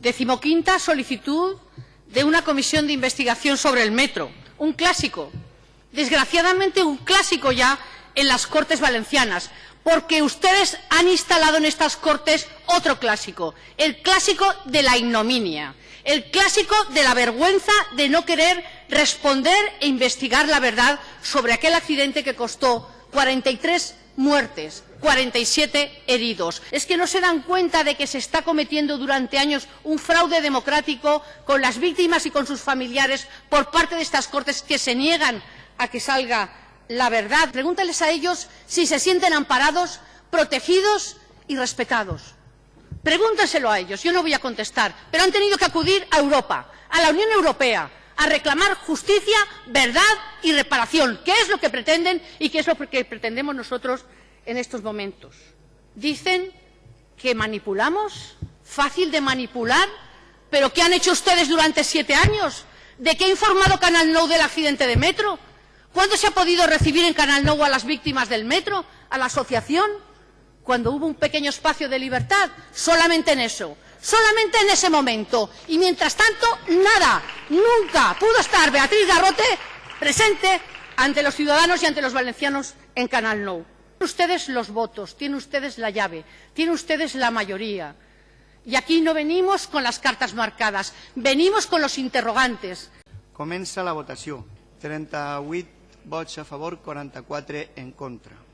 Decimoquinta solicitud de una comisión de investigación sobre el metro. Un clásico. Desgraciadamente, un clásico ya en las Cortes Valencianas, porque ustedes han instalado en estas Cortes otro clásico, el clásico de la ignominia, el clásico de la vergüenza de no querer responder e investigar la verdad sobre aquel accidente que costó 43 muertes, 47 heridos. ¿Es que no se dan cuenta de que se está cometiendo durante años un fraude democrático con las víctimas y con sus familiares por parte de estas Cortes que se niegan a que salga la verdad? Pregúntales a ellos si se sienten amparados, protegidos y respetados. Pregúntenselo a ellos, yo no voy a contestar, pero han tenido que acudir a Europa, a la Unión Europea, a reclamar justicia, verdad y reparación, que es lo que pretenden y que es lo que pretendemos nosotros en estos momentos. Dicen que manipulamos, fácil de manipular, pero ¿qué han hecho ustedes durante siete años? ¿De qué ha informado Canal Nou del accidente de metro? ¿Cuándo se ha podido recibir en Canal Nou a las víctimas del metro, a la asociación? Cuando hubo un pequeño espacio de libertad, solamente en eso solamente en ese momento. Y mientras tanto, nada, nunca pudo estar Beatriz Garrote presente ante los ciudadanos y ante los valencianos en Canal Nou. Tienen ustedes los votos, tienen ustedes la llave, tienen ustedes la mayoría. Y aquí no venimos con las cartas marcadas, venimos con los interrogantes. Comença la votació. 38 vots a favor, 44 en contra.